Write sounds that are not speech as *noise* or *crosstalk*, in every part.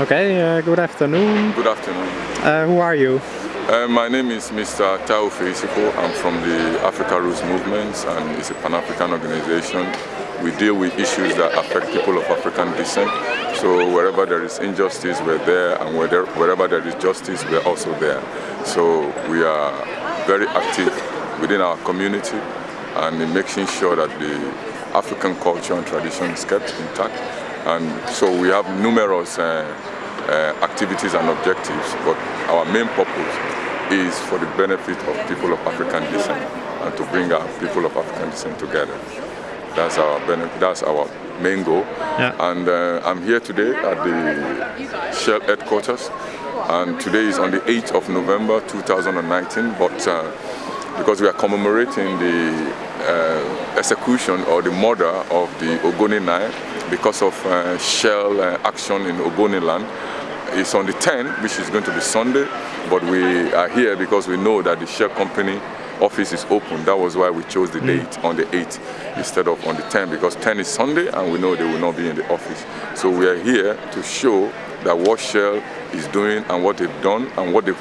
Okay, uh, good afternoon. Good afternoon. Uh, who are you? Uh, my name is Mr. Tao Feisiko. I'm from the Africa Roots Movement and it's a Pan-African organization. We deal with issues that affect people of African descent. So wherever there is injustice, we're there and wherever there is justice, we're also there. So we are very active within our community and in making sure that the African culture and tradition is kept intact. And so we have numerous uh, uh, activities and objectives, but our main purpose is for the benefit of people of African descent and to bring our people of African descent together. That's our that's our main goal. Yeah. And uh, I'm here today at the Shell headquarters, and today is on the 8th of November 2019. But uh, because we are commemorating the uh, execution or the murder of the Ogoni Nine because of uh, Shell uh, action in Ogoni land, it's on the 10th, which is going to be Sunday, but we are here because we know that the Shell company office is open. That was why we chose the mm. date on the 8th instead of on the 10th because 10 is Sunday and we know they will not be in the office. So we are here to show that what Shell is doing and what they've done and what they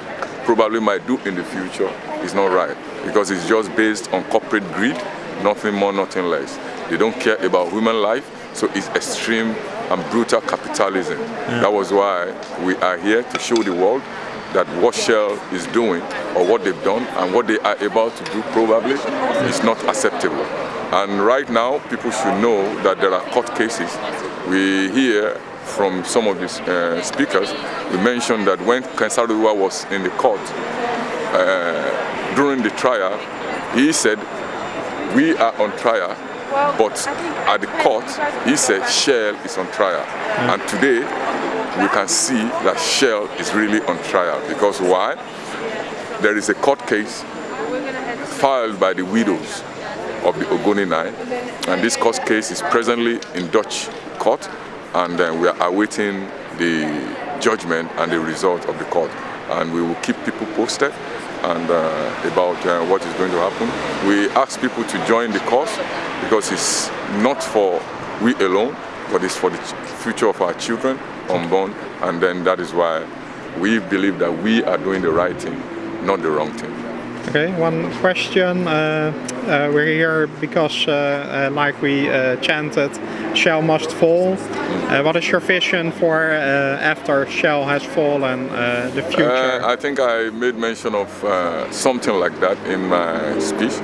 probably might do in the future is not right because it's just based on corporate greed, nothing more, nothing less. They don't care about human life, so it's extreme and brutal capitalism. Yeah. That was why we are here to show the world that what Shell is doing or what they've done and what they are about to do probably is not acceptable. And right now, people should know that there are court cases. We hear from some of these uh, speakers, we mentioned that when Ken Saro-Wiwa was in the court, uh, during the trial, he said, we are on trial, but at the court, he said Shell is on trial. Mm. And today, we can see that Shell is really on trial. Because why? There is a court case filed by the widows of the Ogoni Nine, and this court case is presently in Dutch court, and uh, we are awaiting the judgment and the result of the court. And we will keep people posted and uh, about uh, what is going to happen. We ask people to join the cause because it's not for we alone, but it's for the future of our children unborn, and then that is why we believe that we are doing the right thing, not the wrong thing. Okay, one question. Uh, uh, we're here because, uh, uh like we uh, chanted, Shell must fall. Uh, what is your vision for after Shell has fallen, the future? I think I made mention of something like that in my speech.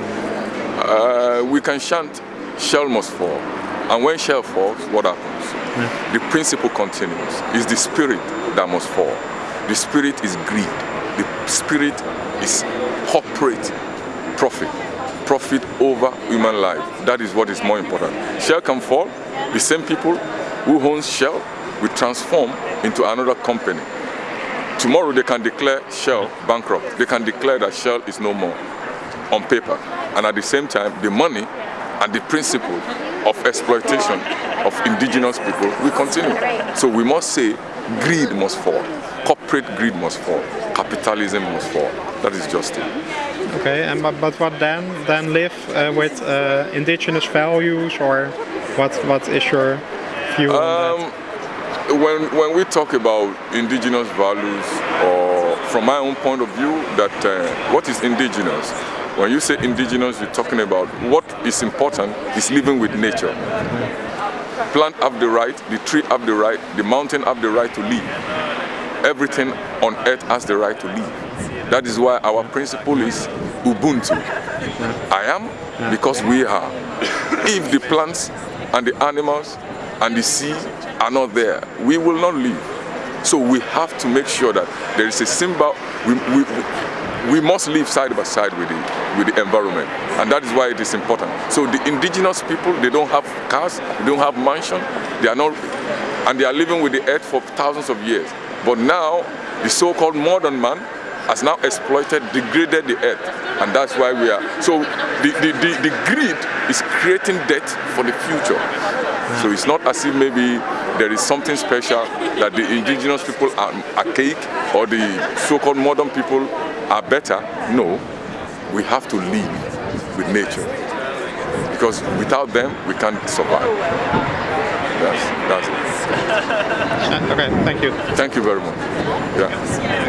we can chant, Shell must fall. And when Shell falls, what happens? Yeah. The principle continues. It's the spirit that must fall. The spirit is greed. The spirit is corporate profit. Profit over human life. That is what is more important. Shell can fall. The same people who own Shell will transform into another company. Tomorrow they can declare Shell bankrupt. They can declare that Shell is no more on paper. And at the same time, the money and the principle of exploitation of indigenous people will continue. So we must say greed must fall, corporate greed must fall, capitalism must fall. That is justice. Okay, and but, but what then? Then live uh, with uh, indigenous values, or what? What is your view um, on that? When when we talk about indigenous values, or from my own point of view, that uh, what is indigenous? When you say indigenous, you're talking about what is important is living with nature. Plant have the right, the tree have the right, the mountain have the right to live. Everything on earth has the right to live. That is why our principle is Ubuntu. I am because we are. If the plants and the animals and the sea are not there, we will not live. So we have to make sure that there is a symbol. We, we, we must live side by side with the, with the environment. And that is why it is important. So the indigenous people, they don't have cars, they don't have mansion, they are not, and they are living with the earth for thousands of years. But now, the so-called modern man has now exploited, degraded the earth. And that's why we are, so the, the, the, the greed is creating debt for the future. So it's not as if maybe there is something special that the indigenous people are archaic or the so-called modern people are better. No, we have to live with nature because without them we can't survive. That's, that's it. *laughs* okay, thank you. Thank you very much. Yeah.